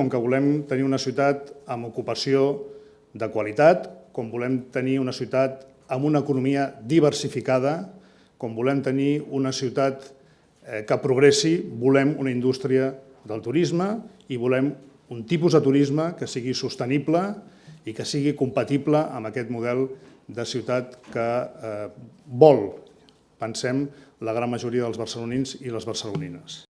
com que volem tenir una ciutat amb ocupació de qualitat, com volem tenir una ciutat amb una economia diversificada, com volem tenir una ciutat eh, que progressi, volem una indústria del turisme i volem un tipus de turisme que sigui sostenible i que sigui compatible amb aquest model de ciutat que eh, vol, pensem, la gran majoria dels barcelonins i les barcelonines.